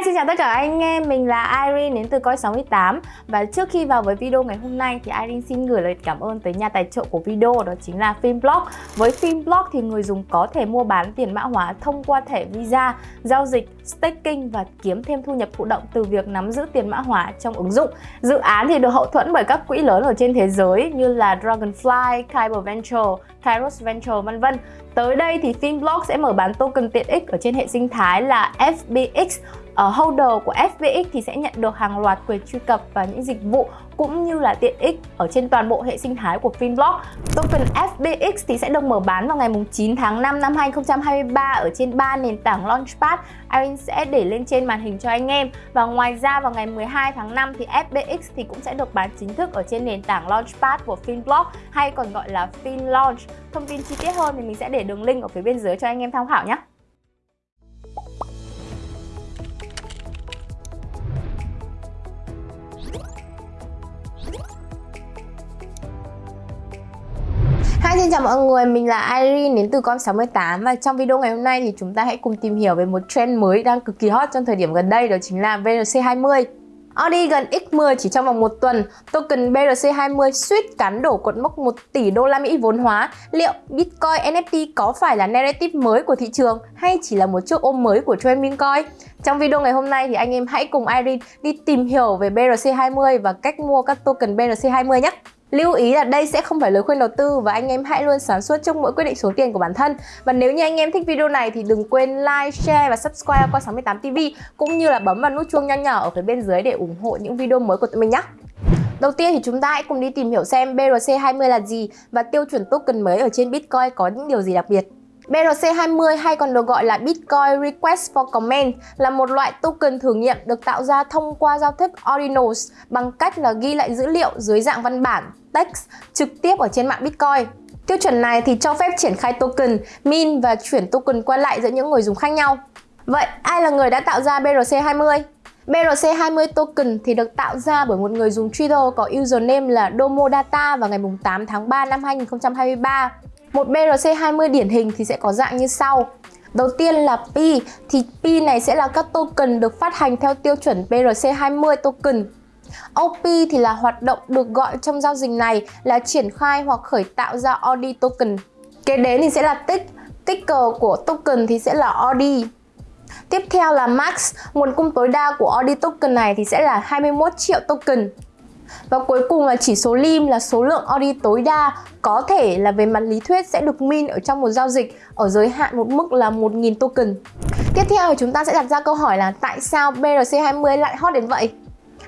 Hi, xin chào tất cả anh em, mình là Irene đến từ Coi68 Và trước khi vào với video ngày hôm nay thì Irene xin gửi lời cảm ơn tới nhà tài trợ của video đó chính là Filmblock Với Filmblock thì người dùng có thể mua bán tiền mã hóa thông qua thẻ Visa, giao dịch, staking và kiếm thêm thu nhập thụ động từ việc nắm giữ tiền mã hóa trong ứng dụng. Dự án thì được hậu thuẫn bởi các quỹ lớn ở trên thế giới như là Dragonfly, Kyber Venture, Kairos Venture vân vân. Tới đây thì Filmblock sẽ mở bán token tiện ích ở trên hệ sinh thái là FBX uh, holder của FBX thì sẽ nhận được hàng loạt quyền truy cập và những dịch vụ cũng như là tiện ích ở trên toàn bộ hệ sinh thái của Finblock. Token FBX thì sẽ được mở bán vào ngày 9 tháng 5 năm 2023 ở trên ba nền tảng Launchpad. Irene sẽ để lên trên màn hình cho anh em. Và ngoài ra vào ngày 12 tháng 5 thì FBX thì cũng sẽ được bán chính thức ở trên nền tảng Launchpad của Finblock hay còn gọi là FinLaunch. Thông tin chi tiết hơn thì mình sẽ để đường link ở phía bên dưới cho anh em tham khảo nhé. Xin chào mọi người, mình là Irene đến từ Com68 và trong video ngày hôm nay thì chúng ta hãy cùng tìm hiểu về một trend mới đang cực kỳ hot trong thời điểm gần đây đó chính là BRC20 Audi gần X10 chỉ trong vòng một tuần, token BRC20 suýt cán đổ cột mốc 1 tỷ đô la Mỹ vốn hóa. Liệu Bitcoin NFT có phải là narrative mới của thị trường hay chỉ là một chiếc ôm mới của trend Bitcoin? Trong video ngày hôm nay thì anh em hãy cùng Irene đi tìm hiểu về BRC20 và cách mua các token BRC20 nhé. Lưu ý là đây sẽ không phải lời khuyên đầu tư và anh em hãy luôn sáng suốt trong mỗi quyết định số tiền của bản thân. Và nếu như anh em thích video này thì đừng quên like, share và subscribe qua 68 TV cũng như là bấm vào nút chuông nho nhỏ ở phía bên dưới để ủng hộ những video mới của tụi mình nhé. Đầu tiên thì chúng ta hãy cùng đi tìm hiểu xem BRC20 là gì và tiêu chuẩn token mới ở trên Bitcoin có những điều gì đặc biệt. BRC20 hay còn được gọi là Bitcoin Request for Comment là một loại token thử nghiệm được tạo ra thông qua giao thức Ordinals bằng cách là ghi lại dữ liệu dưới dạng văn bản, text trực tiếp ở trên mạng Bitcoin. Tiêu chuẩn này thì cho phép triển khai token, min và chuyển token qua lại giữa những người dùng khác nhau. Vậy ai là người đã tạo ra BRC20? BRC20 token thì được tạo ra bởi một người dùng Twitter có username là Domodata vào ngày 8 tháng 3 năm 2023. Một BRC20 điển hình thì sẽ có dạng như sau. Đầu tiên là P, thì P này sẽ là các token được phát hành theo tiêu chuẩn BRC20 token. OP thì là hoạt động được gọi trong giao dịch này là triển khai hoặc khởi tạo ra OD token. Kế đến thì sẽ là tick, ticker của token thì sẽ là OD. Tiếp theo là max, nguồn cung tối đa của OD token này thì sẽ là 21 triệu token. Và cuối cùng là chỉ số lim là số lượng order tối đa có thể là về mặt lý thuyết sẽ được min ở trong một giao dịch ở giới hạn một mức là 1.000 token. Tiếp theo thì chúng ta sẽ đặt ra câu hỏi là tại sao BRC20 lại hot đến vậy?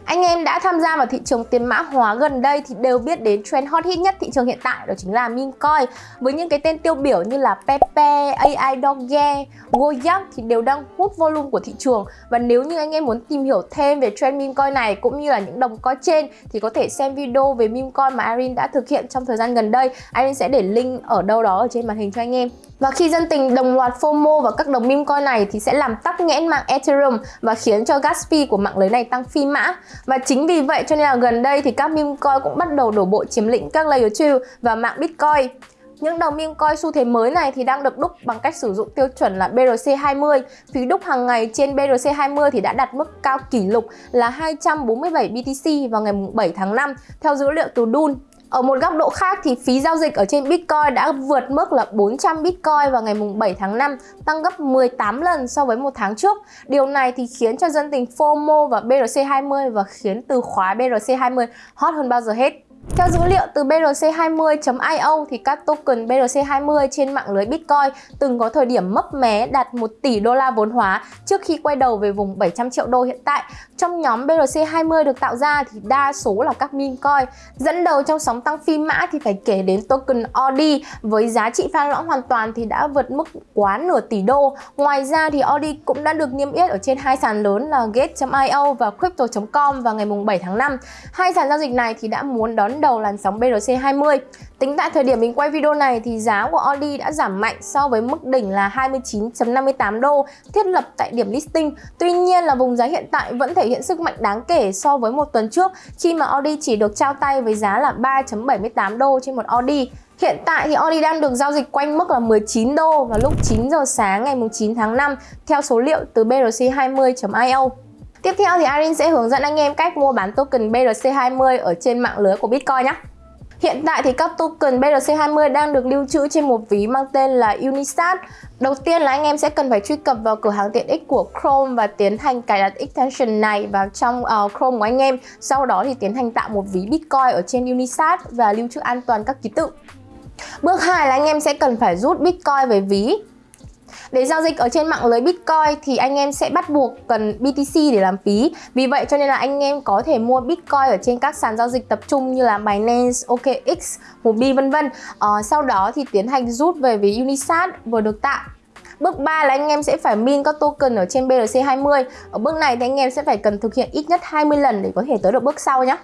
Anh em đã tham gia vào thị trường tiền mã hóa gần đây thì đều biết đến trend hot hit nhất thị trường hiện tại đó chính là meme coin. Với những cái tên tiêu biểu như là Pepe, AI Doge, Goyak thì đều đang hút volume của thị trường. Và nếu như anh em muốn tìm hiểu thêm về trend meme coin này cũng như là những đồng coin trên thì có thể xem video về meme coin mà Irene đã thực hiện trong thời gian gần đây. Irene sẽ để link ở đâu đó ở trên màn hình cho anh em và khi dân tình đồng loạt FOMO vào các đồng meme coin này thì sẽ làm tắc nghẽn mạng Ethereum và khiến cho gas fee của mạng lưới này tăng phi mã. Và chính vì vậy cho nên là gần đây thì các meme coin cũng bắt đầu đổ bộ chiếm lĩnh các layer 2 và mạng Bitcoin. Những đồng meme coin xu thế mới này thì đang được đúc bằng cách sử dụng tiêu chuẩn là BRC20. Phí đúc hàng ngày trên BRC20 thì đã đạt mức cao kỷ lục là 247 BTC vào ngày 7 tháng 5 theo dữ liệu từ Dun ở một góc độ khác thì phí giao dịch ở trên Bitcoin đã vượt mức là 400 Bitcoin vào ngày 7 tháng 5, tăng gấp 18 lần so với một tháng trước. Điều này thì khiến cho dân tình FOMO và BRC20 và khiến từ khóa BRC20 hot hơn bao giờ hết. Theo dữ liệu từ BRC20.io thì các token BRC20 trên mạng lưới Bitcoin từng có thời điểm mấp mé đạt 1 tỷ đô la vốn hóa trước khi quay đầu về vùng 700 triệu đô hiện tại. Trong nhóm BRC20 được tạo ra thì đa số là các meme coin. Dẫn đầu trong sóng tăng phi mã thì phải kể đến token OD với giá trị pha lõng hoàn toàn thì đã vượt mức quá nửa tỷ đô. Ngoài ra thì OD cũng đã được niêm yết ở trên hai sàn lớn là Gate.io và Crypto.com vào ngày 7 tháng 5. Hai sàn giao dịch này thì đã muốn đón đón đầu làn sóng BRC20. Tính tại thời điểm mình quay video này thì giá của Audi đã giảm mạnh so với mức đỉnh là 29.58 đô thiết lập tại điểm listing. Tuy nhiên là vùng giá hiện tại vẫn thể hiện sức mạnh đáng kể so với một tuần trước, khi mà Audi chỉ được trao tay với giá là 3.78 đô trên một Audi. Hiện tại thì Audi đang được giao dịch quanh mức là 19 đô vào lúc 9 giờ sáng ngày 9 tháng 5 theo số liệu từ BRC20.io. Tiếp theo thì Arin sẽ hướng dẫn anh em cách mua bán token BRC20 ở trên mạng lưới của Bitcoin nhé. Hiện tại thì các token BRC20 đang được lưu trữ trên một ví mang tên là Unisat. Đầu tiên là anh em sẽ cần phải truy cập vào cửa hàng tiện ích của Chrome và tiến hành cài đặt extension này vào trong uh, Chrome của anh em. Sau đó thì tiến hành tạo một ví Bitcoin ở trên Unisat và lưu trữ an toàn các ký tự. Bước 2 là anh em sẽ cần phải rút Bitcoin về ví. Để giao dịch ở trên mạng lưới Bitcoin thì anh em sẽ bắt buộc cần BTC để làm phí. Vì vậy cho nên là anh em có thể mua Bitcoin ở trên các sàn giao dịch tập trung như là Binance, OKX, Huobi vân vân. Ờ, sau đó thì tiến hành rút về ví Unisat vừa được tạo. Bước 3 là anh em sẽ phải min các token ở trên BRC20. Ở bước này thì anh em sẽ phải cần thực hiện ít nhất 20 lần để có thể tới được bước sau nhé.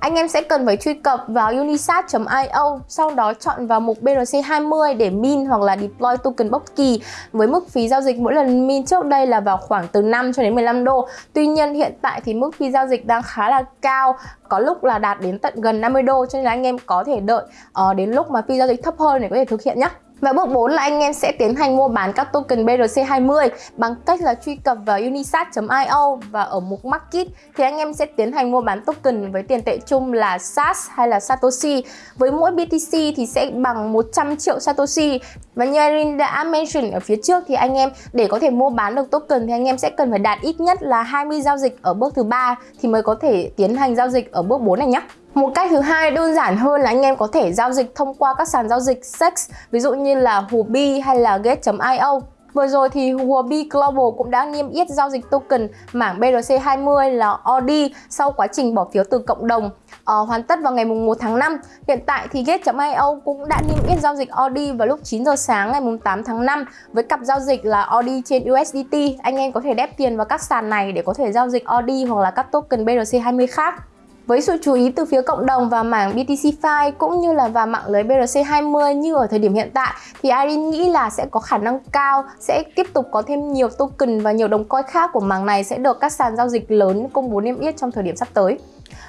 Anh em sẽ cần phải truy cập vào unisat.io, sau đó chọn vào mục BRC20 để min hoặc là deploy token bất kỳ với mức phí giao dịch mỗi lần min trước đây là vào khoảng từ 5 cho đến 15 đô. Tuy nhiên hiện tại thì mức phí giao dịch đang khá là cao, có lúc là đạt đến tận gần 50 đô cho nên là anh em có thể đợi uh, đến lúc mà phí giao dịch thấp hơn để có thể thực hiện nhé. Và bước 4 là anh em sẽ tiến hành mua bán các token BRC20 bằng cách là truy cập vào unisat.io và ở mục Market thì anh em sẽ tiến hành mua bán token với tiền tệ chung là SAS hay là Satoshi. Với mỗi BTC thì sẽ bằng 100 triệu Satoshi. Và như Irene đã mention ở phía trước thì anh em để có thể mua bán được token thì anh em sẽ cần phải đạt ít nhất là 20 giao dịch ở bước thứ ba thì mới có thể tiến hành giao dịch ở bước 4 này nhé. Một cách thứ hai đơn giản hơn là anh em có thể giao dịch thông qua các sàn giao dịch SEX ví dụ như là Huobi hay là Gate.io. Vừa rồi thì Huobi Global cũng đã niêm yết giao dịch token mảng BRC20 là OD sau quá trình bỏ phiếu từ cộng đồng ờ, hoàn tất vào ngày 1 tháng 5. Hiện tại thì Gate.io cũng đã niêm yết giao dịch OD vào lúc 9 giờ sáng ngày 8 tháng 5 với cặp giao dịch là OD trên USDT. Anh em có thể đép tiền vào các sàn này để có thể giao dịch OD hoặc là các token BRC20 khác. Với sự chú ý từ phía cộng đồng và mảng BTC-Fi cũng như là vào mạng lưới BRC20 như ở thời điểm hiện tại, thì Irene nghĩ là sẽ có khả năng cao, sẽ tiếp tục có thêm nhiều token và nhiều đồng coin khác của mảng này sẽ được các sàn giao dịch lớn công bố niêm yết trong thời điểm sắp tới.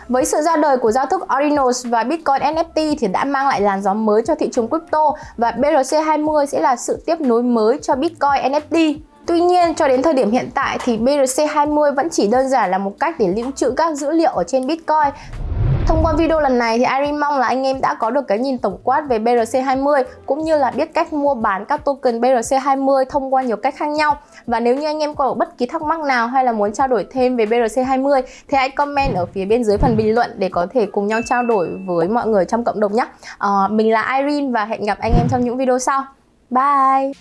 Với sự ra đời của giao thức Ordinals và Bitcoin NFT thì đã mang lại làn gió mới cho thị trường crypto và BRC20 sẽ là sự tiếp nối mới cho Bitcoin NFT. Tuy nhiên, cho đến thời điểm hiện tại thì BRC20 vẫn chỉ đơn giản là một cách để lưu trữ các dữ liệu ở trên Bitcoin. Thông qua video lần này thì Irene mong là anh em đã có được cái nhìn tổng quát về BRC20 cũng như là biết cách mua bán các token BRC20 thông qua nhiều cách khác nhau. Và nếu như anh em có bất kỳ thắc mắc nào hay là muốn trao đổi thêm về BRC20 thì hãy comment ở phía bên dưới phần bình luận để có thể cùng nhau trao đổi với mọi người trong cộng đồng nhé. À, mình là Irene và hẹn gặp anh em trong những video sau. Bye!